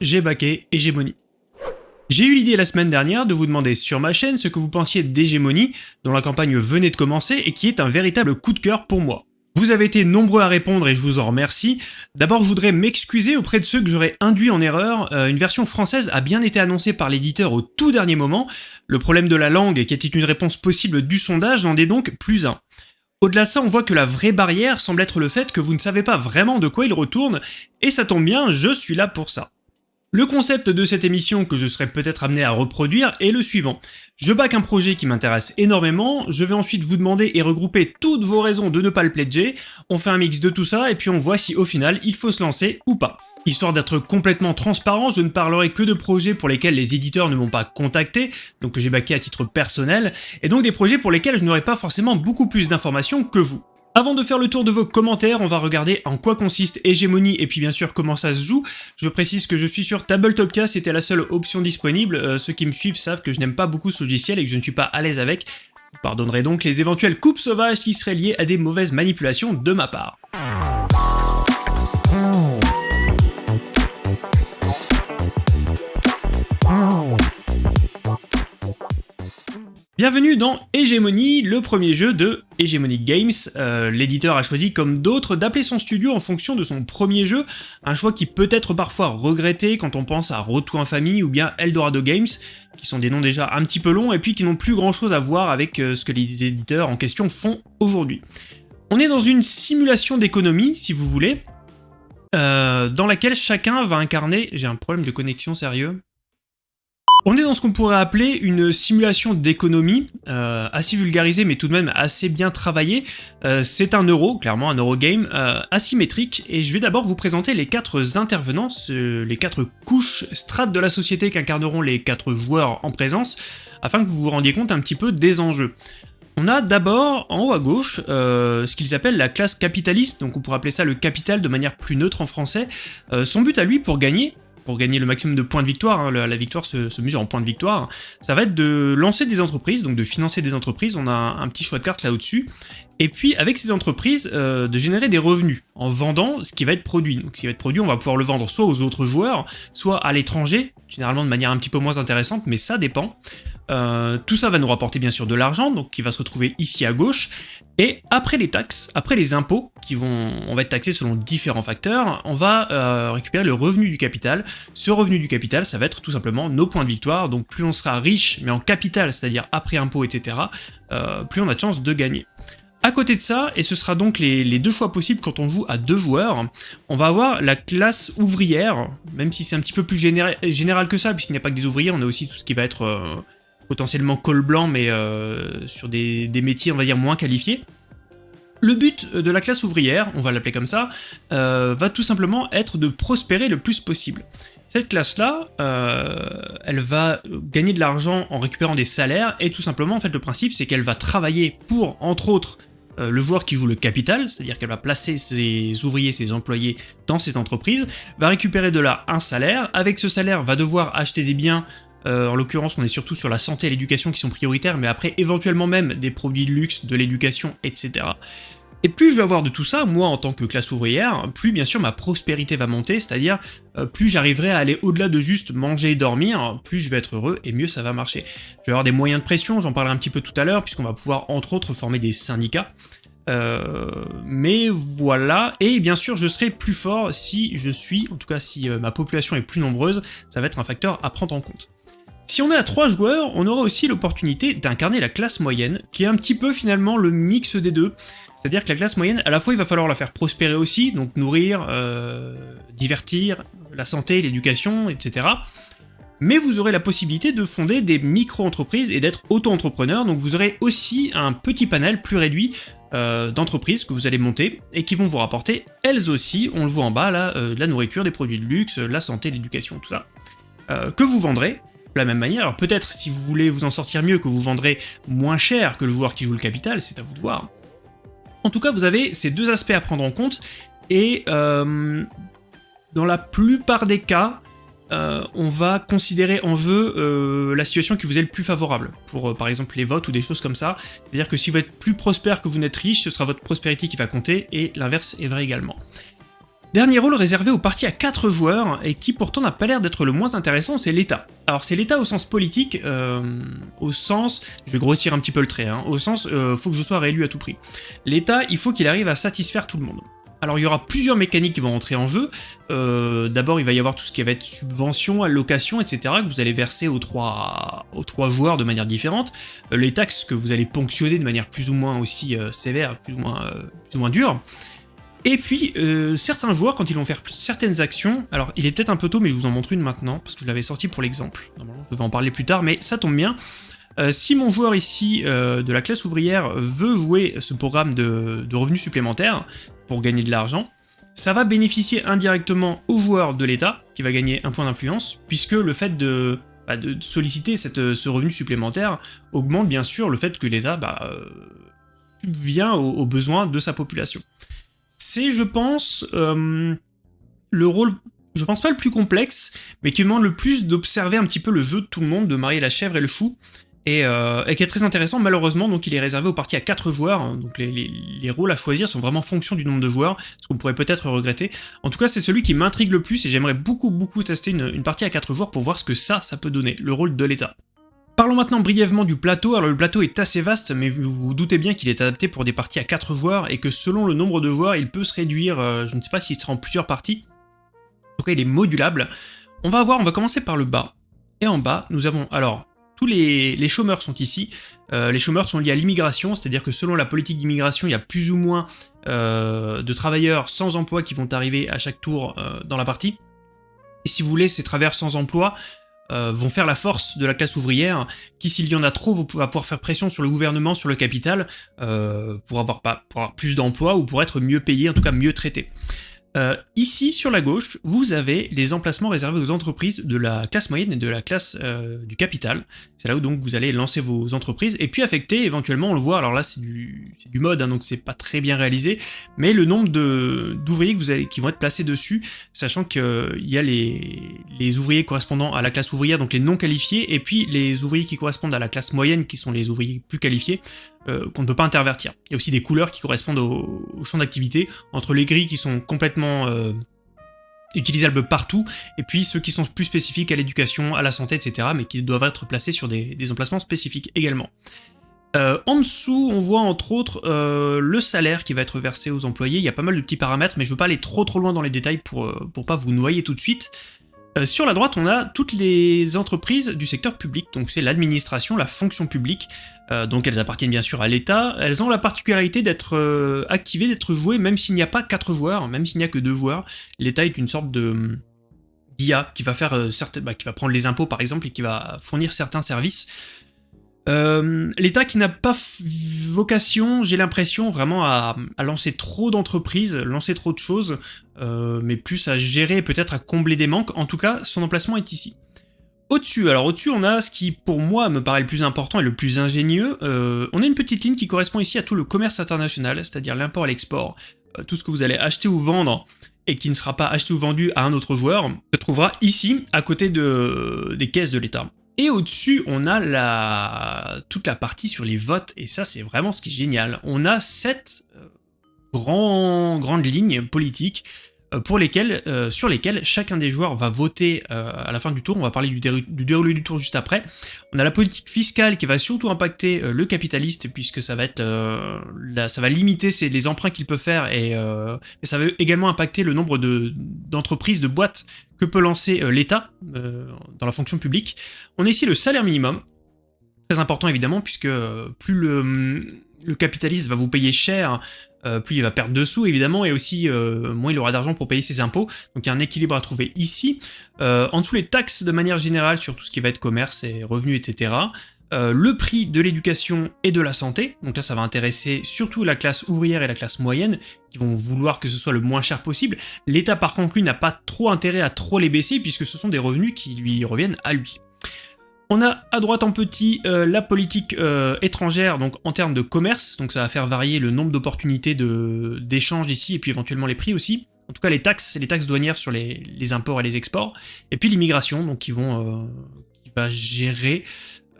j'ai baqué Hégémonie. J'ai eu l'idée la semaine dernière de vous demander sur ma chaîne ce que vous pensiez d'Hégémonie, dont la campagne venait de commencer et qui est un véritable coup de cœur pour moi. Vous avez été nombreux à répondre et je vous en remercie. D'abord, je voudrais m'excuser auprès de ceux que j'aurais induit en erreur. Euh, une version française a bien été annoncée par l'éditeur au tout dernier moment. Le problème de la langue, qui était une réponse possible du sondage, n'en est donc plus un. Au-delà de ça, on voit que la vraie barrière semble être le fait que vous ne savez pas vraiment de quoi il retourne, et ça tombe bien, je suis là pour ça. Le concept de cette émission que je serai peut-être amené à reproduire est le suivant. Je back un projet qui m'intéresse énormément, je vais ensuite vous demander et regrouper toutes vos raisons de ne pas le pledger, on fait un mix de tout ça et puis on voit si au final il faut se lancer ou pas. Histoire d'être complètement transparent, je ne parlerai que de projets pour lesquels les éditeurs ne m'ont pas contacté, donc que j'ai backé à titre personnel, et donc des projets pour lesquels je n'aurai pas forcément beaucoup plus d'informations que vous. Avant de faire le tour de vos commentaires, on va regarder en quoi consiste Hégémonie et puis bien sûr comment ça se joue. Je précise que je suis sur Tabletopia, c'était la seule option disponible. Euh, ceux qui me suivent savent que je n'aime pas beaucoup ce logiciel et que je ne suis pas à l'aise avec. Vous pardonnerez donc les éventuelles coupes sauvages qui seraient liées à des mauvaises manipulations de ma part. Bienvenue dans Hégémonie, le premier jeu de Hegemonic Games. Euh, l'éditeur a choisi, comme d'autres, d'appeler son studio en fonction de son premier jeu, un choix qui peut être parfois regretté quand on pense à Retour en famille ou bien Eldorado Games, qui sont des noms déjà un petit peu longs et puis qui n'ont plus grand chose à voir avec euh, ce que les éditeurs en question font aujourd'hui. On est dans une simulation d'économie, si vous voulez, euh, dans laquelle chacun va incarner... J'ai un problème de connexion sérieux on est dans ce qu'on pourrait appeler une simulation d'économie, euh, assez vulgarisée mais tout de même assez bien travaillée. Euh, c'est un euro, clairement un eurogame, euh, asymétrique, et je vais d'abord vous présenter les quatre intervenants, les quatre couches strates de la société qu'incarneront les quatre joueurs en présence, afin que vous vous rendiez compte un petit peu des enjeux. On a d'abord, en haut à gauche, ce qu'ils appellent la classe capitaliste, donc on pourrait appeler ça le capital de manière plus neutre en français. son but à lui, pour gagner, pour gagner le maximum de points de victoire, hein, la, victoire se, mesure en points de victoire, ça va être de lancer des entreprises, donc de financer des entreprises, on a un, petit choix de cartes là au-dessus, et puis avec ces entreprises, euh, de générer des revenus en vendant ce qui va être produit. Donc ce qui va être produit, on va pouvoir le vendre soit aux autres joueurs, soit à l'étranger, généralement de manière un petit peu moins intéressante, mais ça dépend. Euh, tout ça va nous rapporter bien sûr de l'argent, donc qui va se retrouver ici à gauche, et après les taxes, après les impôts, qui vont, on va être taxés selon différents facteurs, on va euh, récupérer le revenu du capital. Ce revenu du capital, ça va être tout simplement nos points de victoire, donc plus on sera riche, mais en capital, c'est-à-dire après impôts, etc., euh, plus on a de chances de gagner. À côté de ça, et ce sera donc les, deux choix possibles quand on joue à deux joueurs, on va avoir la classe ouvrière, même si c'est un petit peu plus général que ça, puisqu'il n'y a pas que des ouvriers, on a aussi tout ce qui va être potentiellement col blanc, mais euh, sur des, métiers, on va dire, moins qualifiés. Le but de la classe ouvrière, on va l'appeler comme ça, euh, va tout simplement être de prospérer le plus possible. Cette classe-là, elle va gagner de l'argent en récupérant des salaires, et tout simplement, en fait, le principe, c'est qu'elle va travailler pour, entre autres, euh, le joueur qui joue le capital, c'est-à-dire qu'elle va placer ses ouvriers, ses employés dans ses entreprises, va récupérer de là un salaire, avec ce salaire va devoir acheter des biens, euh, en l'occurrence on est surtout sur la santé et l'éducation qui sont prioritaires, mais après éventuellement même des produits de luxe, de l'éducation, etc. Et plus je vais avoir de tout ça, moi en tant que classe ouvrière, plus bien sûr ma prospérité va monter, c'est-à-dire euh, plus j'arriverai à aller au-delà de juste manger et dormir, plus je vais être heureux et mieux ça va marcher. Je vais avoir des moyens de pression, j'en parlerai un petit peu tout à l'heure, puisqu'on va pouvoir entre autres former des syndicats. Euh, mais voilà, et bien sûr je serai plus fort si je suis, en tout cas si ma population est plus nombreuse, ça va être un facteur à prendre en compte. Si on est à 3 joueurs, on aura aussi l'opportunité d'incarner la classe moyenne, qui est un petit peu finalement le mix des deux. C'est-à-dire que la classe moyenne, à la fois il va falloir la faire prospérer aussi, donc nourrir, euh, divertir, la santé, l'éducation, etc. Mais vous aurez la possibilité de fonder des micro-entreprises et d'être auto-entrepreneur, donc vous aurez aussi un petit panel plus réduit euh, d'entreprises que vous allez monter et qui vont vous rapporter elles aussi, on le voit en bas là, euh, la nourriture, des produits de luxe, la santé, l'éducation, tout ça, que vous vendrez de la même manière. Alors peut-être, si vous voulez vous en sortir mieux, que vous vendrez moins cher que le joueur qui joue le capital, c'est à vous de voir. En tout cas, vous avez ces deux aspects à prendre en compte, et euh, dans la plupart des cas, euh, on va considérer en jeu euh, la situation qui vous est le plus favorable, pour par exemple les votes ou des choses comme ça. C'est-à-dire que si vous êtes plus prospère que vous n'êtes riche, ce sera votre prospérité qui va compter, et l'inverse est vrai également. Dernier rôle réservé aux parties à 4 joueurs, et qui pourtant n'a pas l'air d'être le moins intéressant, c'est l'État. Alors c'est l'État au sens politique, euh, au sens... Je vais grossir un petit peu le trait, hein, au sens euh, faut que je sois réélu à tout prix. L'État, il faut qu'il arrive à satisfaire tout le monde. Alors il y aura plusieurs mécaniques qui vont entrer en jeu. Euh, d'abord il va y avoir tout ce qui va être subvention, allocation, etc. que vous allez verser aux trois, joueurs de manière différente. les taxes que vous allez ponctionner de manière plus ou moins aussi sévère, plus ou moins dure. Et puis, euh, certains joueurs, quand ils vont faire certaines actions, alors il est peut-être un peu tôt, mais je vous en montre une maintenant, parce que je l'avais sorti pour l'exemple. Normalement, je vais en parler plus tard, mais ça tombe bien. Euh, si mon joueur ici, euh, de la classe ouvrière, veut jouer ce programme de, revenus supplémentaires pour gagner de l'argent, ça va bénéficier indirectement au joueur de l'État, qui va gagner un point d'influence, puisque le fait de, bah, solliciter ce revenu supplémentaire augmente bien sûr le fait que l'État bah, subvient aux besoins de sa population c'est, je pense, euh, le rôle, je pense pas le plus complexe, mais qui demande le plus d'observer un petit peu le jeu de tout le monde, de marier la chèvre et le fou, et, euh, qui est très intéressant, malheureusement, donc il est réservé aux parties à 4 joueurs, hein. donc les, rôles à choisir sont vraiment fonction du nombre de joueurs, ce qu'on pourrait peut-être regretter. En tout cas, c'est celui qui m'intrigue le plus, et j'aimerais beaucoup beaucoup tester une, une partie à 4 joueurs pour voir ce que ça, ça peut donner, le rôle de l'état. Parlons maintenant brièvement du plateau. Alors le plateau est assez vaste, mais vous vous doutez bien qu'il est adapté pour des parties à 4 joueurs, et que selon le nombre de joueurs, il peut se réduire, euh, je ne sais pas s'il sera en plusieurs parties. En tout cas, il est modulable. On va voir, on va commencer par le bas. Et en bas, nous avons alors tous les, chômeurs sont ici. Euh, les chômeurs sont liés à l'immigration, c'est-à-dire que selon la politique d'immigration, il y a plus ou moins euh, de travailleurs sans emploi qui vont arriver à chaque tour dans la partie. Et si vous voulez, ces travailleurs sans emploi, euh, vont faire la force de la classe ouvrière, qui s'il y en a trop va pouvoir faire pression sur le gouvernement, sur le capital, euh, pour, avoir pas, pour avoir plus d'emplois ou pour être mieux payé, en tout cas mieux traité. Euh, ici, sur la gauche, vous avez les emplacements réservés aux entreprises de la classe moyenne et de la classe euh, du capital. C'est là où donc vous allez lancer vos entreprises, et puis affecter, éventuellement, on le voit, alors là c'est du, du, mode, hein, donc c'est pas très bien réalisé, mais le nombre d'ouvriers qui vont être placés dessus, sachant qu'il y a les, les ouvriers correspondant à la classe ouvrière, donc les non qualifiés, et puis les ouvriers qui correspondent à la classe moyenne, qui sont les ouvriers plus qualifiés, euh, qu'on ne peut pas intervertir. Il y a aussi des couleurs qui correspondent au, champ d'activité, entre les gris qui sont complètement euh, utilisables partout, et puis ceux qui sont plus spécifiques à l'éducation, à la santé, etc., mais qui doivent être placés sur des, emplacements spécifiques également. Euh, en dessous, on voit entre autres le salaire qui va être versé aux employés. Il y a pas mal de petits paramètres, mais je ne veux pas aller trop trop loin dans les détails pour, pas vous noyer tout de suite. Euh, sur la droite, on a toutes les entreprises du secteur public, donc c'est l'administration, la fonction publique, euh, donc elles appartiennent bien sûr à l'État. Elles ont la particularité d'être euh, activées, d'être jouées, même s'il n'y a pas 4 joueurs, même s'il n'y a que 2 joueurs. L'État est une sorte de d'IA qui va faire bah, qui va prendre les impôts par exemple et qui va fournir certains services. Euh, L'État qui n'a pas vocation, j'ai l'impression, vraiment à, lancer trop d'entreprises, lancer trop de choses, euh, mais plus à gérer, peut-être à combler des manques. En tout cas, son emplacement est ici. Au-dessus, alors au-dessus, on a ce qui, pour moi, me paraît le plus important et le plus ingénieux. Euh, on a une petite ligne qui correspond ici à tout le commerce international, c'est-à-dire l'import et l'export. tout ce que vous allez acheter ou vendre et qui ne sera pas acheté ou vendu à un autre joueur, se trouvera ici, à côté de, des caisses de l'État. Et au-dessus, on a toute la partie sur les votes, et ça c'est vraiment ce qui est génial. On a sept euh, grandes lignes politiques euh, lesquelles, euh, sur lesquelles chacun des joueurs va voter à la fin du tour. On va parler du, déroulé du tour juste après. On a la politique fiscale qui va surtout impacter le capitaliste, puisque ça va être, ça va limiter les emprunts qu'il peut faire, et, ça va également impacter le nombre d'entreprises, de boîtes que peut lancer euh, l'État euh, dans la fonction publique. On a ici le salaire minimum, très important évidemment, puisque euh, plus le, capitaliste va vous payer cher, plus il va perdre de sous évidemment, et aussi moins il aura d'argent pour payer ses impôts, donc il y a un équilibre à trouver ici. en dessous les taxes de manière générale sur tout ce qui va être commerce et revenus, etc. Euh, le prix de l'éducation et de la santé, donc là ça va intéresser surtout la classe ouvrière et la classe moyenne, qui vont vouloir que ce soit le moins cher possible. L'État par contre lui n'a pas trop intérêt à trop les baisser, puisque ce sont des revenus qui lui reviennent à lui. On a à droite en petit euh, la politique euh, étrangère, donc en termes de commerce, donc ça va faire varier le nombre d'opportunités d'échange ici, et puis éventuellement les prix aussi. En tout cas les taxes, les taxes douanières sur les, imports et les exports, et puis l'immigration, donc qui qui va gérer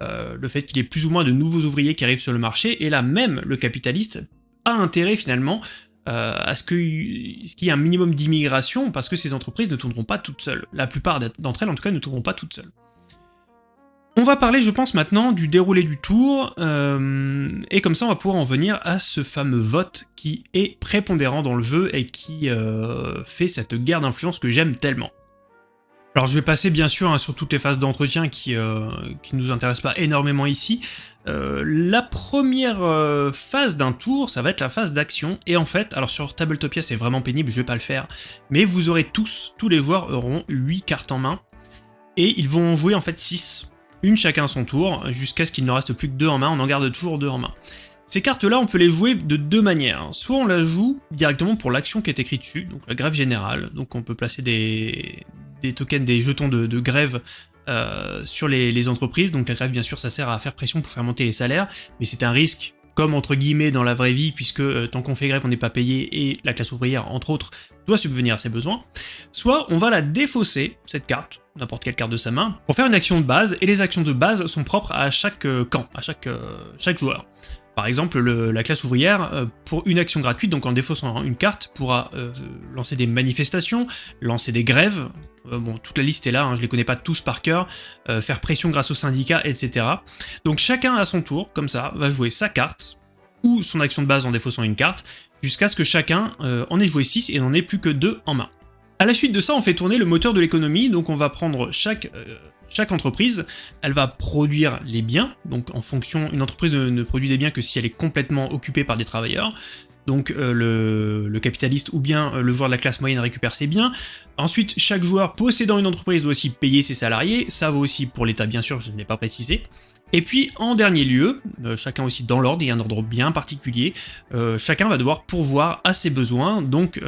euh, le fait qu'il y ait plus ou moins de nouveaux ouvriers qui arrivent sur le marché, et là même le capitaliste a intérêt finalement à ce qu'il y ait un minimum d'immigration, parce que ces entreprises ne tourneront pas toutes seules. La plupart d'entre elles, en tout cas, ne tourneront pas toutes seules. On va parler, je pense, maintenant du déroulé du tour, euh, et comme ça on va pouvoir en venir à ce fameux vote qui est prépondérant dans le jeu et qui euh, fait cette guerre d'influence que j'aime tellement. Alors je vais passer bien sûr hein, sur toutes les phases d'entretien qui ne euh, nous intéressent pas énormément ici. la première phase d'un tour, ça va être la phase d'action, et en fait, alors sur Tabletopia c'est vraiment pénible, je vais pas le faire, mais vous aurez tous, tous les joueurs auront 8 cartes en main, et ils vont jouer en fait 6 une chacun son tour, jusqu'à ce qu'il ne reste plus que deux en main, on en garde toujours deux en main. Ces cartes-là, on peut les jouer de deux manières. Soit on la joue directement pour l'action qui est écrite dessus, donc la grève générale, donc on peut placer des, tokens, des jetons de, grève euh, sur les, entreprises, donc la grève bien sûr ça sert à faire pression pour faire monter les salaires, mais c'est un risque comme entre guillemets dans la vraie vie, puisque euh, tant qu'on fait grève on n'est pas payé, et la classe ouvrière entre autres doit subvenir à ses besoins, soit on va la défausser, cette carte, n'importe quelle carte de sa main, pour faire une action de base, et les actions de base sont propres à chaque euh, camp, à chaque, euh, chaque joueur. Par exemple, la classe ouvrière, pour une action gratuite, donc en défaussant une carte, pourra lancer des manifestations, lancer des grèves, bon, toute la liste est là, hein, je les connais pas tous par cœur, faire pression grâce aux syndicats, etc. Donc chacun à son tour, comme ça, va jouer sa carte, ou son action de base en défaussant une carte, jusqu'à ce que chacun en ait joué 6 et n'en ait plus que 2 en main. A la suite de ça, on fait tourner le moteur de l'économie, donc on va prendre euh, chaque entreprise, elle va produire les biens, donc en fonction, une entreprise ne, produit des biens que si elle est complètement occupée par des travailleurs, donc euh, le, capitaliste ou bien euh, le joueur de la classe moyenne récupère ses biens. Ensuite, chaque joueur possédant une entreprise doit aussi payer ses salariés, ça vaut aussi pour l'État bien sûr, je ne l'ai pas précisé. Et puis, en dernier lieu, euh, chacun aussi dans l'ordre, il y a un ordre bien particulier, chacun va devoir pourvoir à ses besoins, donc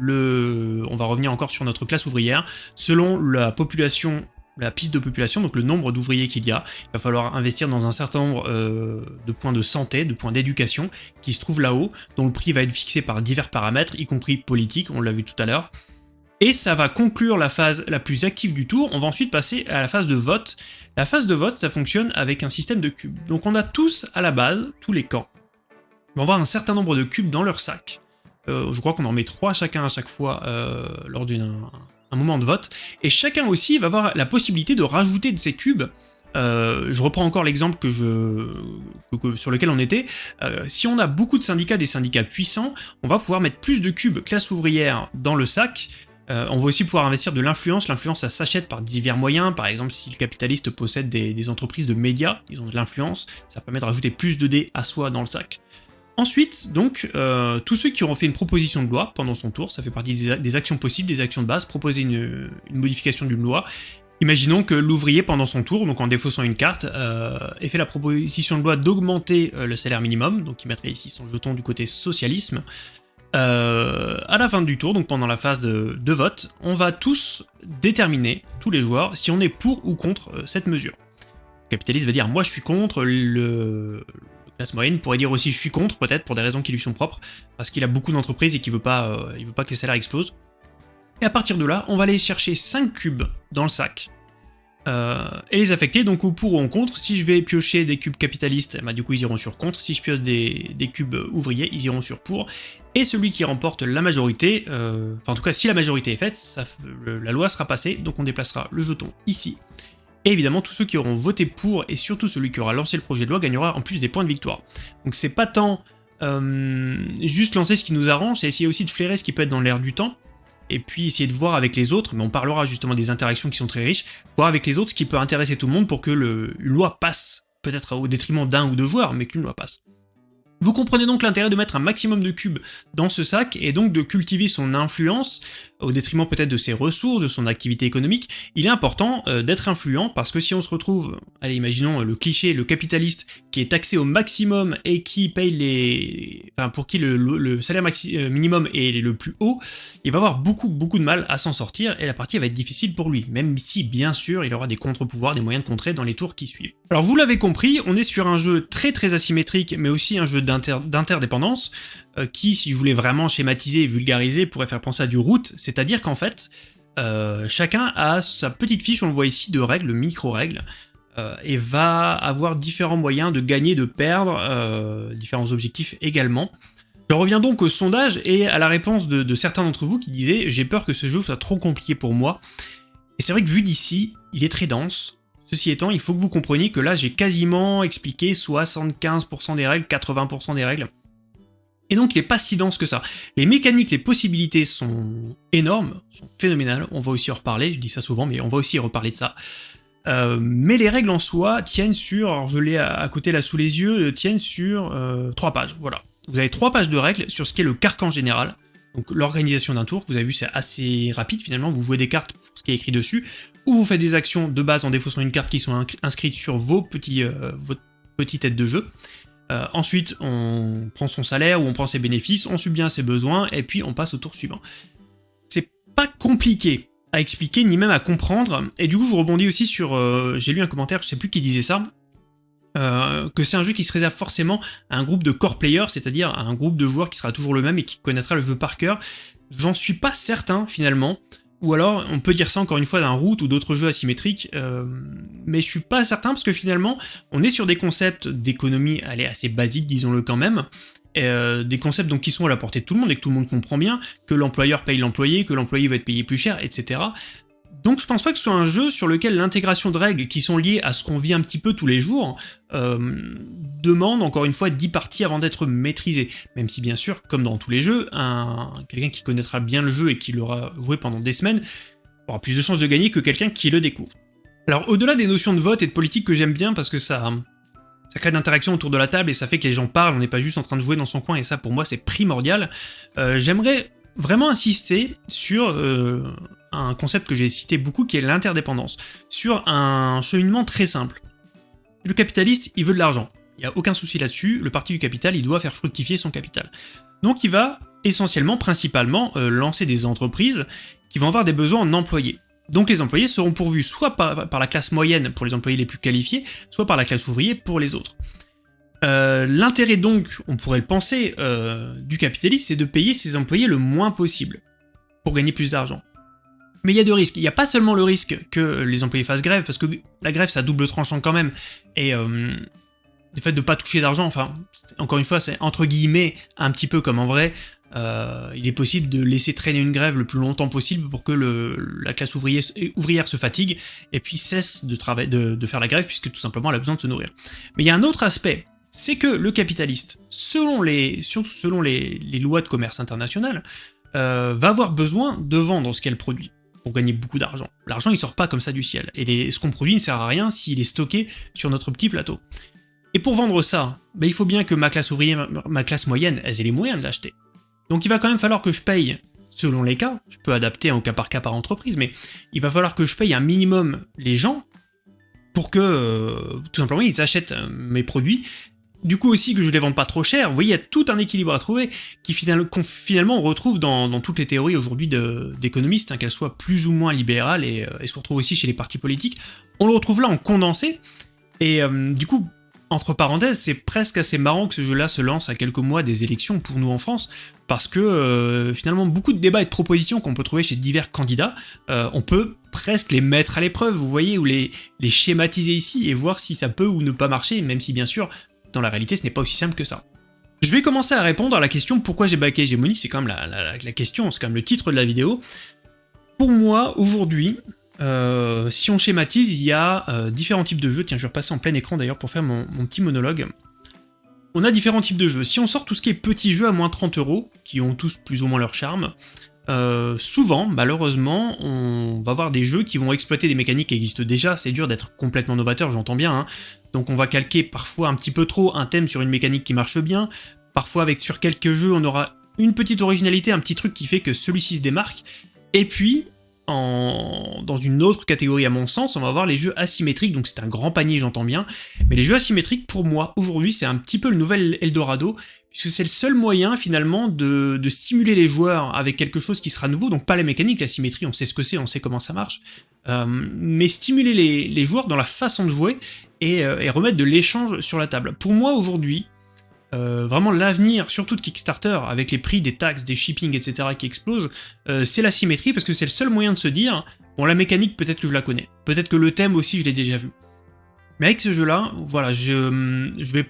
le... on va revenir encore sur notre classe ouvrière, selon la population la piste de population, donc le nombre d'ouvriers qu'il y a, il va falloir investir dans un certain nombre de points de santé, de points d'éducation, qui se trouvent là-haut, dont le prix va être fixé par divers paramètres, y compris politiques, on l'a vu tout à l'heure, et ça va conclure la phase la plus active du tour. On va ensuite passer à la phase de vote. La phase de vote, ça fonctionne avec un système de cubes. Donc on a tous à la base, tous les camps, vont avoir un certain nombre de cubes dans leur sac. Euh, je crois qu'on en met trois chacun à chaque fois euh, lors d'un moment de vote. Et chacun aussi va avoir la possibilité de rajouter de ces cubes euh, je reprends encore l'exemple que je, sur lequel on était. si on a beaucoup de syndicats, des syndicats puissants, on va pouvoir mettre plus de cubes classe ouvrière dans le sac, euh, on va aussi pouvoir investir de l'influence. L'influence, ça s'achète par divers moyens. Par exemple, si le capitaliste possède des, entreprises de médias, ils ont de l'influence, ça permet de rajouter plus de dés à soi dans le sac. Ensuite, donc, euh, tous ceux qui auront fait une proposition de loi pendant son tour, ça fait partie des, actions possibles, des actions de base, proposer une, modification d'une loi. Imaginons que l'ouvrier, pendant son tour, donc en défaussant une carte, euh, ait fait la proposition de loi d'augmenter le salaire minimum, donc il mettrait ici son jeton du côté socialisme, euh, à la fin du tour, donc pendant la phase de, vote, on va tous déterminer, tous les joueurs, si on est pour ou contre euh, cette mesure. Le capitaliste va dire « moi je suis contre », le, classe moyenne pourrait dire aussi « je suis contre », peut-être pour des raisons qui lui sont propres, parce qu'il a beaucoup d'entreprises et qu'il veut, pas, euh, veut pas que les salaires explosent. Et à partir de là, on va aller chercher 5 cubes dans le sac, euh, et les affecter, donc au pour ou en contre. Si je vais piocher des cubes capitalistes, bah, du coup ils iront sur contre. Si je pioche des, cubes ouvriers, ils iront sur pour. Et celui qui remporte la majorité, euh, enfin en tout cas si la majorité est faite, la loi sera passée, donc on déplacera le jeton ici. Et évidemment, tous ceux qui auront voté pour, et surtout celui qui aura lancé le projet de loi, gagnera en plus des points de victoire. Donc c'est pas tant euh, juste lancer ce qui nous arrange, c'est essayer aussi de flairer ce qui peut être dans l'air du temps, et puis essayer de voir avec les autres, mais on parlera justement des interactions qui sont très riches, voir avec les autres ce qui peut intéresser tout le monde pour que le, une loi passe, peut-être au détriment d'un ou deux joueurs, mais qu'une loi passe. Vous comprenez donc l'intérêt de mettre un maximum de cubes dans ce sac, et donc de cultiver son influence, au détriment peut-être de ses ressources, de son activité économique. Il est important euh, d'être influent, parce que si on se retrouve, allez imaginons le cliché, le capitaliste qui est taxé au maximum et qui paye les... enfin pour qui le, salaire euh, minimum est le plus haut, il va avoir beaucoup beaucoup de mal à s'en sortir, et la partie va être difficile pour lui, même si bien sûr il aura des contre-pouvoirs, des moyens de contrer dans les tours qui suivent. Alors vous l'avez compris, on est sur un jeu très très asymétrique, mais aussi un jeu d'interdépendance, euh, qui, si je voulais vraiment schématiser et vulgariser, pourrait faire penser à du route, c'est-à-dire qu'en fait, euh, chacun a sa petite fiche, on le voit ici, de règles, micro-règles, euh, et va avoir différents moyens de gagner, de perdre, différents objectifs également. Je reviens donc au sondage et à la réponse de, certains d'entre vous qui disaient « j'ai peur que ce jeu soit trop compliqué pour moi ». Et c'est vrai que vu d'ici, il est très dense. Ceci étant, il faut que vous compreniez que là, j'ai quasiment expliqué 75% des règles, 80% des règles. Et donc, il n'est pas si dense que ça. Les mécaniques, les possibilités sont énormes, sont phénoménales. On va aussi en reparler, je dis ça souvent, mais on va aussi reparler de ça. Euh, mais les règles en soi tiennent sur, alors je l'ai à, côté là sous les yeux, euh, tiennent sur euh, trois pages, voilà. Vous avez trois pages de règles sur ce qu'est le carcan général, donc l'organisation d'un tour, vous avez vu c'est assez rapide finalement, vous jouez des cartes pour ce qui est écrit dessus, ou vous faites des actions de base en défaussant une carte qui sont inscrites sur vos petits, votre petite tête de jeu. Ensuite, on prend son salaire ou on prend ses bénéfices, on subit bien ses besoins, et puis on passe au tour suivant. C'est pas compliqué, à expliquer, ni même à comprendre. Et du coup, je rebondis aussi sur... Euh, j'ai lu un commentaire, je sais plus qui disait ça, euh, que c'est un jeu qui se réserve forcément à un groupe de core players, c'est-à-dire à un groupe de joueurs qui sera toujours le même et qui connaîtra le jeu par cœur. J'en suis pas certain, finalement. Ou alors, on peut dire ça encore une fois d'un route ou d'autres jeux asymétriques, euh, mais je suis pas certain parce que finalement, on est sur des concepts d'économie, allez, assez basiques, disons-le quand même, euh, des concepts donc, qui sont à la portée de tout le monde et que tout le monde comprend bien, que l'employeur paye l'employé, que l'employé va être payé plus cher, etc. Donc je pense pas que ce soit un jeu sur lequel l'intégration de règles qui sont liées à ce qu'on vit un petit peu tous les jours euh, demande encore une fois 10 parties avant d'être maîtrisé. Même si bien sûr, comme dans tous les jeux, quelqu'un qui connaîtra bien le jeu et qui l'aura joué pendant des semaines aura plus de chances de gagner que quelqu'un qui le découvre. Alors au-delà des notions de vote et de politique que j'aime bien parce que ça, ça crée de l'interaction autour de la table et ça fait que les gens parlent, on n'est pas juste en train de jouer dans son coin et ça pour moi c'est primordial. Euh, j'aimerais vraiment insister sur euh, un concept que j'ai cité beaucoup qui est l'interdépendance, sur un cheminement très simple. Le capitaliste, il veut de l'argent, il n'y a aucun souci là-dessus, le parti du capital, il doit faire fructifier son capital. Donc il va essentiellement, principalement, euh, lancer des entreprises qui vont avoir des besoins en employés. Donc les employés seront pourvus soit par, la classe moyenne pour les employés les plus qualifiés, soit par la classe ouvrière pour les autres. Euh, l'intérêt donc, on pourrait le penser, euh, du capitalisme, c'est de payer ses employés le moins possible, pour gagner plus d'argent. Mais il y a deux risques. Il n'y a pas seulement le risque que les employés fassent grève, parce que la grève, ça double tranchant quand même, et euh, le fait de ne pas toucher d'argent, enfin, encore une fois, c'est entre guillemets un petit peu comme en vrai, euh, il est possible de laisser traîner une grève le plus longtemps possible pour que la classe ouvrière, se fatigue et puis cesse de, de, faire la grève puisque tout simplement elle a besoin de se nourrir. Mais il y a un autre aspect, c'est que le capitaliste, selon les, surtout selon les, lois de commerce international, euh, va avoir besoin de vendre ce qu'elle produit pour gagner beaucoup d'argent. L'argent il sort pas comme ça du ciel, et ce qu'on produit ne sert à rien s'il est stocké sur notre petit plateau. Et pour vendre ça, ben, il faut bien que ma classe ouvrière, ma classe moyenne, elles aient les moyens de l'acheter. Donc il va quand même falloir que je paye, selon les cas, je peux adapter en cas par cas par entreprise, mais il va falloir que je paye un minimum les gens pour que, euh, tout simplement, ils achètent euh, mes produits, du coup aussi que je les vende pas trop cher, vous voyez, il y a tout un équilibre à trouver, qui finalement on retrouve dans, toutes les théories aujourd'hui d'économistes, hein, qu'elles soient plus ou moins libérales, et, euh, et ce qu'on retrouve aussi chez les partis politiques, on le retrouve là en condensé, et du coup, entre parenthèses, c'est presque assez marrant que ce jeu-là se lance à quelques mois des élections pour nous en France, parce que euh, finalement beaucoup de débats et de propositions qu'on peut trouver chez divers candidats, euh, on peut presque les mettre à l'épreuve, vous voyez, ou les schématiser ici et voir si ça peut ou ne pas marcher, même si bien sûr, dans la réalité, ce n'est pas aussi simple que ça. Je vais commencer à répondre à la question pourquoi j'ai backé Hégémonie, c'est quand même la, question, c'est quand même le titre de la vidéo. Pour moi, aujourd'hui, euh, si on schématise, il y a euh, différents types de jeux. Tiens, je vais repasser en plein écran d'ailleurs pour faire mon, petit monologue. On a différents types de jeux. Si on sort tout ce qui est petits jeux à moins 30 euros, qui ont tous plus ou moins leur charme, euh, souvent, malheureusement, on va avoir des jeux qui vont exploiter des mécaniques qui existent déjà, c'est dur d'être complètement novateur, j'entends bien, hein. Donc on va calquer parfois un petit peu trop un thème sur une mécanique qui marche bien, parfois avec sur quelques jeux on aura une petite originalité, un petit truc qui fait que celui-ci se démarque, et puis dans une autre catégorie à mon sens, on va voir les jeux asymétriques, donc c'est un grand panier j'entends bien, mais les jeux asymétriques pour moi aujourd'hui c'est un petit peu le nouvel Eldorado, puisque c'est le seul moyen finalement de, stimuler les joueurs avec quelque chose qui sera nouveau, donc pas les mécaniques, la symétrie on sait ce que c'est, on sait comment ça marche, euh, mais stimuler les, joueurs dans la façon de jouer et, euh, et remettre de l'échange sur la table. Pour moi aujourd'hui, euh, vraiment l'avenir, surtout de Kickstarter, avec les prix des taxes, des shipping, etc. qui explosent, euh, c'est la symétrie, parce que c'est le seul moyen de se dire, bon la mécanique peut-être que je la connais, peut-être que le thème aussi je l'ai déjà vu. Mais avec ce jeu-là, voilà, je, vais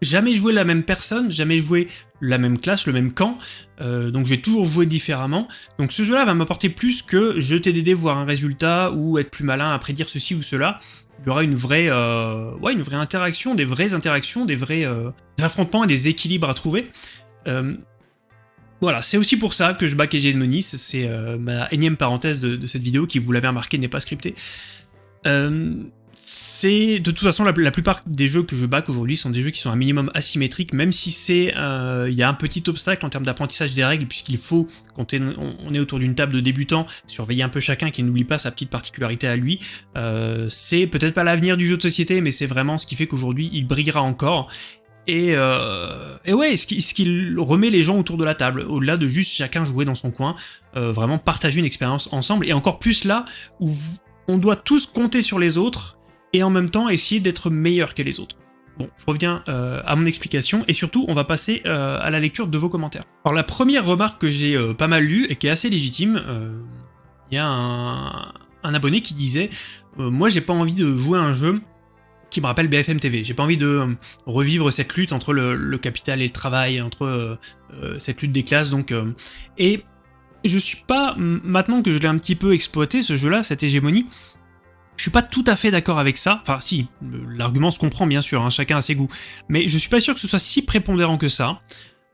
jamais joué la même personne, jamais joué la même classe, le même camp, donc je vais toujours jouer différemment. Donc ce jeu-là va m'apporter plus que jeter des dés, voir un résultat, ou être plus malin à prédire ceci ou cela. Il y aura une vraie, euh, ouais, une vraie interaction, des vraies interactions, des vrais euh, affrontements et des équilibres à trouver. voilà, c'est aussi pour ça que je back Hegemony, c'est ma énième parenthèse de, cette vidéo qui, vous l'avez remarqué, n'est pas scriptée c'est de toute façon la, plupart des jeux que je back aujourd'hui sont des jeux qui sont un minimum asymétriques, même si c'est euh, il y a un petit obstacle en termes d'apprentissage des règles, puisqu'il faut, quand on est autour d'une table de débutants, surveiller un peu chacun qui n'oublie pas sa petite particularité à lui. Euh, c'est peut-être pas l'avenir du jeu de société, mais c'est vraiment ce qui fait qu'aujourd'hui il brillera encore. Et, euh, ouais, ce qui, remet les gens autour de la table, au-delà de juste chacun jouer dans son coin, vraiment partager une expérience ensemble, et encore plus là où on doit tous compter sur les autres, et en même temps essayer d'être meilleur que les autres. Bon, je reviens euh, à mon explication, et surtout, on va passer euh, à la lecture de vos commentaires. Alors la première remarque que j'ai euh, pas mal lue, et qui est assez légitime, il y a un, abonné qui disait Moi j'ai pas envie de jouer à un jeu qui me rappelle BFM TV, j'ai pas envie de revivre cette lutte entre le, capital et le travail, entre cette lutte des classes, donc... et je suis pas, maintenant que je l'ai un petit peu exploité, ce jeu-là, cette hégémonie, je suis pas tout à fait d'accord avec ça, enfin si, l'argument se comprend bien sûr, hein, chacun a ses goûts, mais je suis pas sûr que ce soit si prépondérant que ça.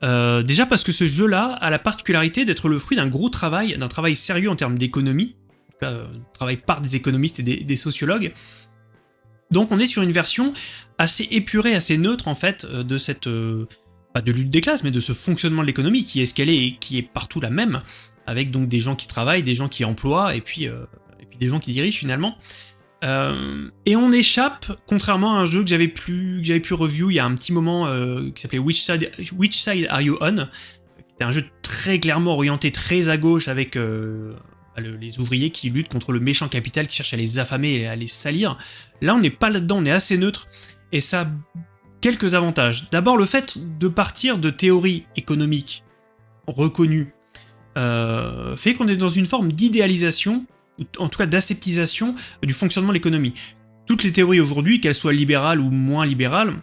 Euh, déjà parce que ce jeu-là a la particularité d'être le fruit d'un gros travail, d'un travail sérieux en termes d'économie, euh, travail par des économistes et des, sociologues. Donc on est sur une version assez épurée, assez neutre en fait, euh, de cette... pas de lutte des classes, mais de ce fonctionnement de l'économie qui est ce qu'elle est et qui est partout la même, avec donc des gens qui travaillent, des gens qui emploient, et puis des gens qui dirigent finalement. Euh, et on échappe, contrairement à un jeu que j'avais pu, pu review il y a un petit moment, euh, qui s'appelait Which Side, Are You On C'était un jeu très clairement orienté très à gauche avec euh, les ouvriers qui luttent contre le méchant capital qui cherche à les affamer et à les salir. Là on n'est pas là-dedans, on est assez neutre, et ça a quelques avantages. D'abord le fait de partir de théories économiques reconnues fait qu'on est dans une forme d'idéalisation en tout cas d'aseptisation du fonctionnement de l'économie. Toutes les théories aujourd'hui, qu'elles soient libérales ou moins libérales,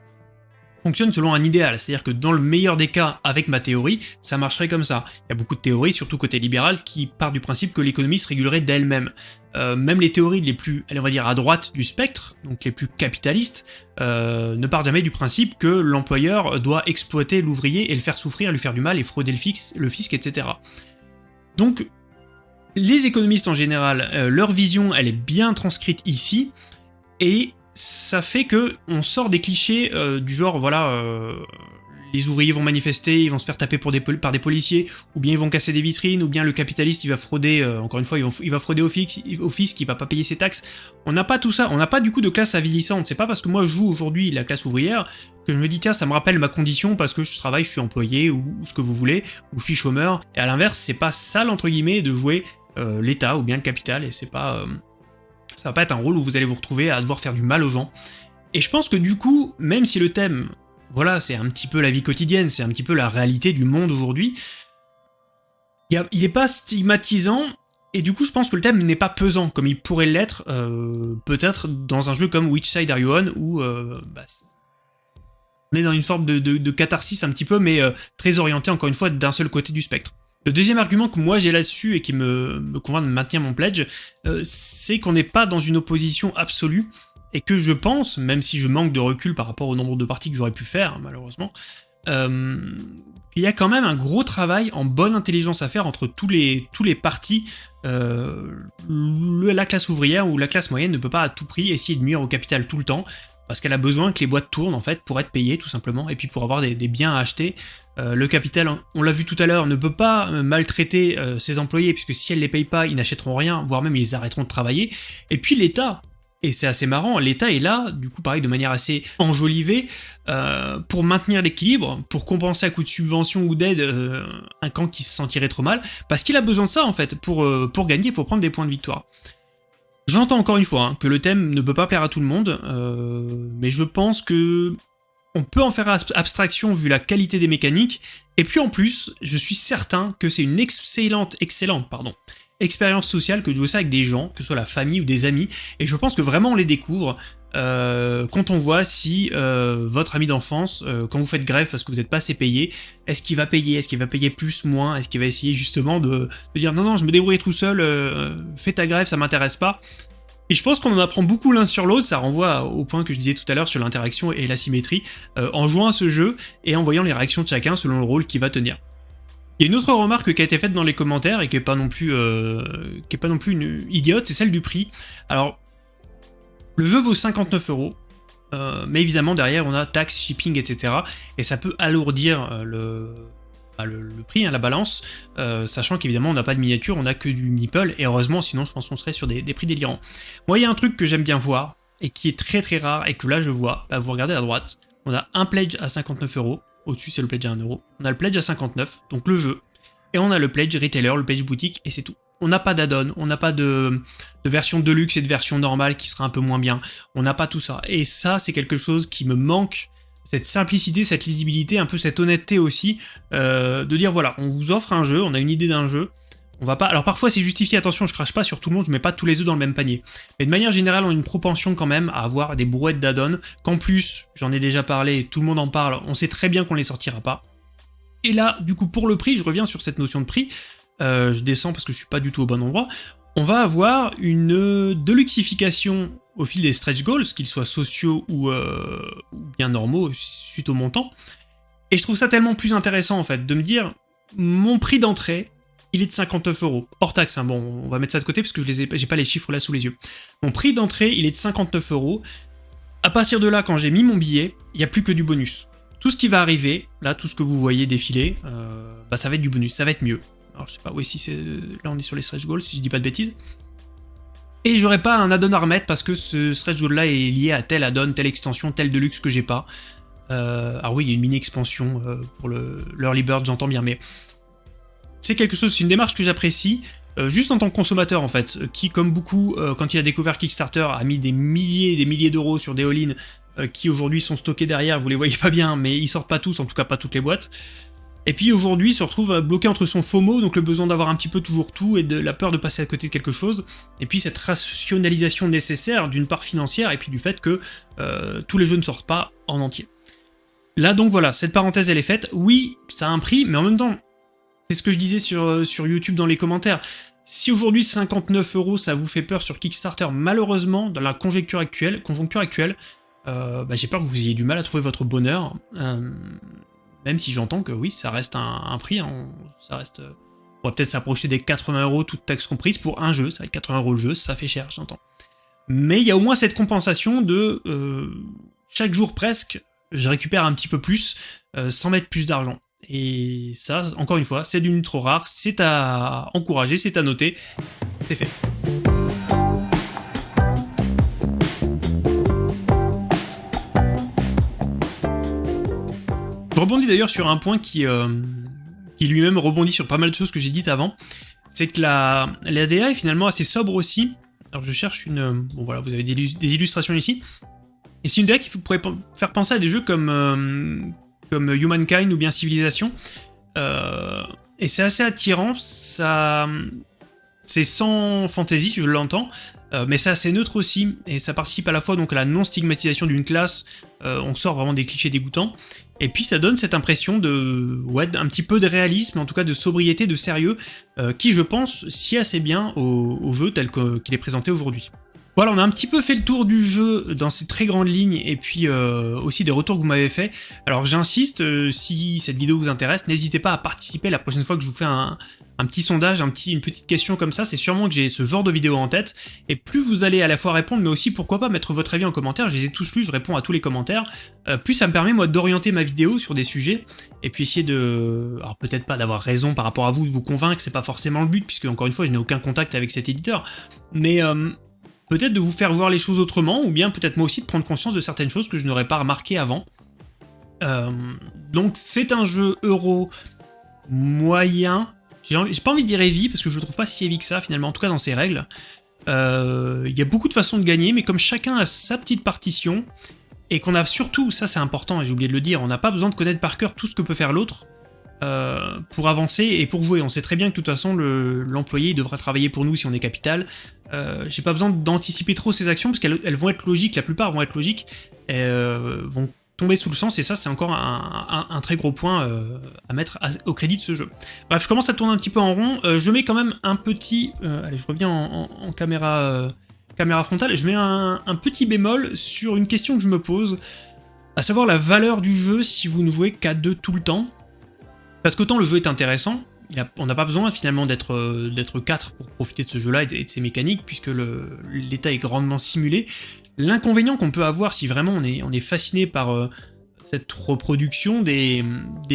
fonctionnent selon un idéal, c'est-à-dire que dans le meilleur des cas, avec ma théorie, ça marcherait comme ça. Il y a beaucoup de théories, surtout côté libéral, qui partent du principe que l'économie se régulerait d'elle-même. Euh, même les théories les plus, on va dire, à droite du spectre, donc les plus capitalistes, euh, ne partent jamais du principe que l'employeur doit exploiter l'ouvrier et le faire souffrir, lui faire du mal et frauder le, fixe, le fisc, etc. Donc les économistes en général, euh, leur vision, elle est bien transcrite ici, et ça fait que on sort des clichés euh, du genre, voilà, euh, les ouvriers vont manifester, ils vont se faire taper par des policiers, ou bien ils vont casser des vitrines, ou bien le capitaliste il va frauder, encore une fois, il va, frauder au, fisc, il va pas payer ses taxes. On n'a pas tout ça, on n'a pas du coup de classe avilissante, c'est pas parce que moi je joue aujourd'hui la classe ouvrière que je me dis tiens ça me rappelle ma condition parce que je travaille, je suis employé, ou, ou ce que vous voulez, ou je suis chômeur, et à l'inverse c'est pas sale entre guillemets de jouer euh, l'État ou bien le capital, et c'est pas... Euh, ça va pas être un rôle où vous allez vous retrouver à devoir faire du mal aux gens. Et je pense que du coup, même si le thème, voilà, c'est un petit peu la vie quotidienne, c'est un petit peu la réalité du monde aujourd'hui, il n'est pas stigmatisant, et du coup je pense que le thème n'est pas pesant, comme il pourrait l'être, euh, peut-être dans un jeu comme Which Side Are You On, où bah, on est dans une forme de, catharsis un petit peu, mais très orienté encore une fois d'un seul côté du spectre. Le deuxième argument que moi j'ai là-dessus et qui me, convainc de maintenir mon pledge, euh, c'est qu'on n'est pas dans une opposition absolue, et que je pense, même si je manque de recul par rapport au nombre de parties que j'aurais pu faire, malheureusement, euh, qu'il y a quand même un gros travail en bonne intelligence à faire entre tous les, tous les partis. Euh, la classe ouvrière ou la classe moyenne ne peut pas à tout prix essayer de nuire au capital tout le temps, parce qu'elle a besoin que les boîtes tournent en fait pour être payées tout simplement, et puis pour avoir des, biens à acheter. Euh, le capital, on l'a vu tout à l'heure, ne peut pas euh, maltraiter euh, ses employés, puisque si elle les paye pas, ils n'achèteront rien, voire même ils arrêteront de travailler. Et puis l'État, et c'est assez marrant, l'État est là, du coup pareil, de manière assez enjolivée, pour maintenir l'équilibre, pour compenser à coup de subvention ou d'aide un camp qui se sentirait trop mal, parce qu'il a besoin de ça en fait, pour, pour gagner, pour prendre des points de victoire. J'entends encore une fois hein, que le thème ne peut pas plaire à tout le monde, euh, mais je pense que on peut en faire abstraction vu la qualité des mécaniques, et puis en plus, je suis certain que c'est une excellente, excellente, pardon, expérience sociale que de jouer ça avec des gens, que ce soit la famille ou des amis, et je pense que vraiment on les découvre, euh, quand on voit si euh, votre ami d'enfance, euh, quand vous faites grève parce que vous n'êtes pas assez payé, est-ce qu'il va payer? Est-ce qu'il va payer plus, moins? Est-ce qu'il va essayer justement de, dire non, non, je me débrouille tout seul, fais ta grève, ça m'intéresse pas. Et je pense qu'on en apprend beaucoup l'un sur l'autre, ça renvoie au point que je disais tout à l'heure sur l'interaction et la symétrie, en jouant à ce jeu et en voyant les réactions de chacun selon le rôle qu'il va tenir. Il y a une autre remarque qui a été faite dans les commentaires et qui est pas non plus, qui est pas non plus une idiote, c'est celle du prix. Alors, le jeu vaut 59 euros, euh, mais évidemment derrière on a taxes, shipping, etc. Et ça peut alourdir euh, bah, le, le, prix, hein, la balance, euh, sachant qu'évidemment on n'a pas de miniature, on a que du meeple, et heureusement sinon je pense qu'on serait sur des, prix délirants. Moi il y a un truc que j'aime bien voir, et qui est très très rare, et que là je vois, bah, vous regardez à droite, on a un pledge à 59 euros, au-dessus c'est le pledge à 1 euro, on a le pledge à 59, donc le jeu, et on a le pledge retailer, le pledge boutique, et c'est tout. On n'a pas d'add-on, on n'a pas de, version deluxe et de version normale qui sera un peu moins bien. On n'a pas tout ça. Et ça, c'est quelque chose qui me manque, cette simplicité, cette lisibilité, un peu cette honnêteté aussi, euh, de dire voilà, on vous offre un jeu, on a une idée d'un jeu, on va pas... Alors parfois c'est justifié, attention, je crache pas sur tout le monde, je mets pas tous les œufs dans le même panier. Mais de manière générale, on a une propension quand même à avoir des brouettes d'add-on, qu'en plus, j'en ai déjà parlé, tout le monde en parle, on sait très bien qu'on les sortira pas. Et là, du coup, pour le prix, je reviens sur cette notion de prix, euh, je descends parce que je suis pas du tout au bon endroit, on va avoir une deluxification au fil des stretch goals, qu'ils soient sociaux euh, ou, bien normaux suite au montant. Et je trouve ça tellement plus intéressant en fait, de me dire, mon prix d'entrée, il est de 59 euros, hors taxe, hein. bon, on va mettre ça de côté parce que je n'ai pas les chiffres là sous les yeux. Mon prix d'entrée, il est de 59 euros. À partir de là, quand j'ai mis mon billet, il n'y a plus que du bonus. Tout ce qui va arriver, là, tout ce que vous voyez défiler, euh, bah, ça va être du bonus, ça va être mieux. Alors je sais pas, oui, si c'est... Là on est sur les stretch goals, si je dis pas de bêtises. Et j'aurai pas un add-on à remettre parce que ce stretch goal là est lié à tel add-on, telle extension, tel deluxe que j'ai pas. Euh, alors oui, il y a une mini-expansion euh, pour l'early bird, j'entends bien, mais... C'est quelque chose, c'est une démarche que j'apprécie, euh, juste en tant que consommateur en fait, qui comme beaucoup, quand il a découvert Kickstarter, a mis des milliers et des milliers d'euros sur des all-in qui aujourd'hui sont stockés derrière, vous les voyez pas bien, mais ils sortent pas tous, en tout cas pas toutes les boîtes. Et puis aujourd'hui se retrouve bloqué entre son FOMO, donc le besoin d'avoir un petit peu toujours tout, et de la peur de passer à côté de quelque chose, et puis cette rationalisation nécessaire d'une part financière, et puis du fait que euh, tous les jeux ne sortent pas en entier. Là donc voilà, cette parenthèse elle est faite, oui, ça a un prix, mais en même temps, c'est ce que je disais sur, euh, sur YouTube dans les commentaires, si aujourd'hui 59 euros ça vous fait peur sur Kickstarter, malheureusement, dans la conjoncture actuelle, conjoncture actuelle euh, bah, j'ai peur que vous ayez du mal à trouver votre bonheur. Même si j'entends que oui, ça reste un, prix, hein, ça reste... On va peut-être s'approcher des 80 euros, toutes taxes comprises, pour un jeu, ça va être 80 euros le jeu, ça fait cher, j'entends. Mais il y a au moins cette compensation de... Euh, chaque jour presque, je récupère un petit peu plus, euh, sans mettre plus d'argent. Et ça, encore une fois, c'est d'une trop rare, c'est à encourager, c'est à noter, c'est fait. Je rebondis d'ailleurs sur un point qui, euh, qui lui-même rebondit sur pas mal de choses que j'ai dites avant, c'est que la, DA est finalement assez sobre aussi. Alors je cherche une... Bon voilà, vous avez des, illustrations ici. Et c'est une DA qui pourrait faire penser à des jeux comme, euh, comme Humankind ou bien Civilization. Euh, et c'est assez attirant. C'est sans fantaisie, je l'entends, mais c'est assez neutre aussi, et ça participe à la fois à la non-stigmatisation d'une classe, on sort vraiment des clichés dégoûtants, et puis ça donne cette impression de... un petit peu de réalisme, en tout cas de sobriété, de sérieux, euh, qui je pense sied assez bien au, jeu tel qu'il est présenté aujourd'hui. Voilà, on a un petit peu fait le tour du jeu dans ces très grandes lignes et puis euh, aussi des retours que vous m'avez fait. Alors j'insiste, euh, si cette vidéo vous intéresse, n'hésitez pas à participer la prochaine fois que je vous fais un, un petit sondage, un petit, une petite question comme ça, c'est sûrement que j'ai ce genre de vidéo en tête, et plus vous allez à la fois répondre, mais aussi pourquoi pas mettre votre avis en commentaire, je les ai tous lus, je réponds à tous les commentaires, euh, plus ça me permet moi d'orienter ma vidéo sur des sujets, et puis essayer de... alors peut-être pas d'avoir raison par rapport à vous, de vous convaincre, c'est pas forcément le but, puisque encore une fois je n'ai aucun contact avec cet éditeur, mais euh, peut-être de vous faire voir les choses autrement, ou bien peut-être moi aussi de prendre conscience de certaines choses que je n'aurais pas remarquées avant. Euh, donc c'est un jeu euro moyen, j'ai pas envie de dire heavy, parce que je le trouve pas si heavy que ça, finalement, en tout cas dans ses règles. Euh, il y a beaucoup de façons de gagner, mais comme chacun a sa petite partition, et qu'on a surtout, ça c'est important, et j'ai oublié de le dire, on n'a pas besoin de connaître par cœur tout ce que peut faire l'autre, pour avancer et pour jouer. On sait très bien que de toute façon l'employé devra travailler pour nous si on est capital. J'ai pas besoin d'anticiper trop ces actions parce qu'elles vont être logiques, la plupart vont être logiques, et, vont tomber sous le sens, et ça c'est encore un, très gros point euh, à mettre au crédit de ce jeu. Bref, je commence à tourner un petit peu en rond, euh, je mets quand même un petit... Euh, allez, je reviens en, caméra, caméra frontale, je mets un, petit bémol sur une question que je me pose, à savoir la valeur du jeu si vous ne jouez qu'à deux tout le temps. Parce qu'autant le jeu est intéressant, on n'a pas besoin finalement d'être 4 pour profiter de ce jeu-là et, de ses mécaniques, puisque l'état est grandement simulé, L'inconvénient qu'on peut avoir si vraiment on est, fasciné par euh, cette reproduction des,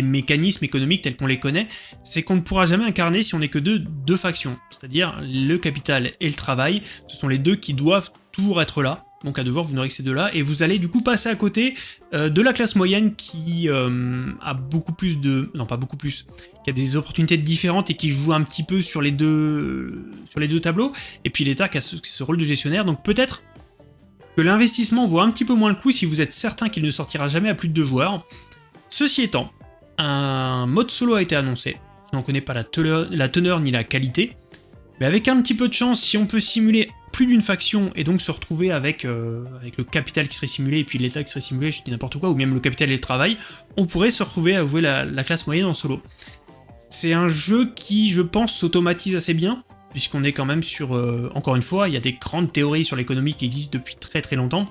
mécanismes économiques tels qu'on les connaît, c'est qu'on ne pourra jamais incarner si on n'est que deux factions, c'est-à-dire le capital et le travail, ce sont les deux qui doivent toujours être là, donc à devoir vous n'aurez que ces deux-là, et vous allez du coup passer à côté euh, de la classe moyenne qui euh, a beaucoup plus de... non pas beaucoup plus, qui a des opportunités différentes et qui joue un petit peu sur les deux, sur les deux tableaux, et puis l'État qui a ce rôle de gestionnaire, donc peut-être que l'investissement vaut un petit peu moins le coup si vous êtes certain qu'il ne sortira jamais à plus de deux joueurs. Ceci étant, un mode solo a été annoncé, je n'en connais pas la teneur, ni la qualité, mais avec un petit peu de chance, si on peut simuler plus d'une faction et donc se retrouver avec, euh, avec le capital qui serait simulé et puis l'état qui serait simulé, je dis n'importe quoi, ou même le capital et le travail, on pourrait se retrouver à jouer la, la classe moyenne en solo. C'est un jeu qui, je pense, s'automatise assez bien, puisqu'on est quand même sur... Euh, encore une fois, il y a des grandes théories sur l'économie qui existent depuis très très longtemps.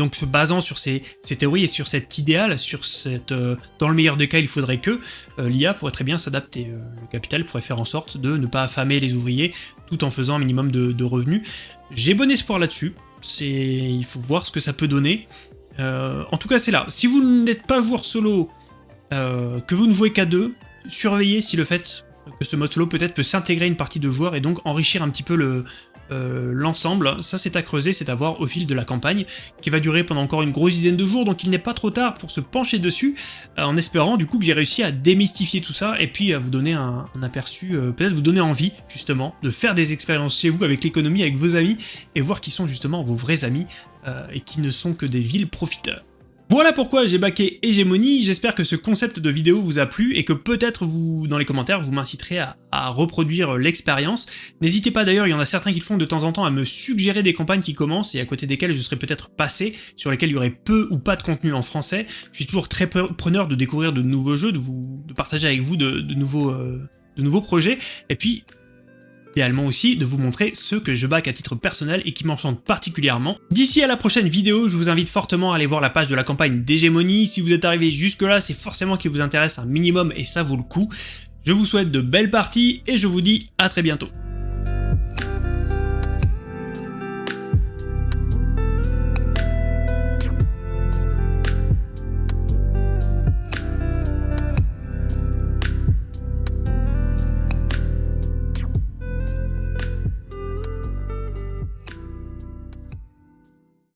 Donc se basant sur ces, théories et sur cet idéal, sur cette... Euh, dans le meilleur des cas, il faudrait que euh, l'IA pourrait très bien s'adapter. le capital pourrait faire en sorte de ne pas affamer les ouvriers tout en faisant un minimum de, revenus. J'ai bon espoir là-dessus. Il faut voir ce que ça peut donner. en tout cas, c'est là. Si vous n'êtes pas joueur solo, que vous ne jouez qu'à deux, surveillez si le fait que ce mode solo peut-être peut s'intégrer une partie de joueurs et donc enrichir un petit peu le, euh, l'ensemble. Ça, c'est à creuser, c'est à voir au fil de la campagne, qui va durer pendant encore une grosse dizaine de jours, donc il n'est pas trop tard pour se pencher dessus, euh, en espérant du coup que j'ai réussi à démystifier tout ça, et puis à vous donner un, aperçu, euh, peut-être vous donner envie, justement, de faire des expériences chez vous, avec l'économie, avec vos amis, et voir qui sont justement vos vrais amis, et qui ne sont que des villes profiteurs. Voilà pourquoi j'ai baqué Hégémonie, j'espère que ce concept de vidéo vous a plu et que peut-être vous, dans les commentaires, vous m'inciterez à, reproduire l'expérience. N'hésitez pas d'ailleurs, il y en a certains qui le font de temps en temps à me suggérer des campagnes qui commencent et à côté desquelles je serais peut-être passé, sur lesquelles il y aurait peu ou pas de contenu en français. Je suis toujours très preneur de découvrir de nouveaux jeux, de, vous, partager avec vous. Euh, de nouveaux projets, et puis idéalement aussi de vous montrer ceux que je back à titre personnel et qui m'enchantent particulièrement. D'ici à la prochaine vidéo, je vous invite fortement à aller voir la page de la campagne d'hégémonie. Si vous êtes arrivé jusque là, c'est forcément qu'il vous intéresse un minimum et ça vaut le coup. Je vous souhaite de belles parties et je vous dis à très bientôt.